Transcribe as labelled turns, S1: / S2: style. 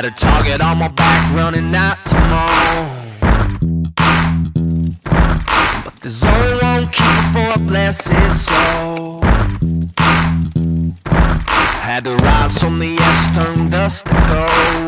S1: Got a target on my back running out tomorrow. But there's only one key for a blessed soul. Had to rise from the ash, turn dust to gold.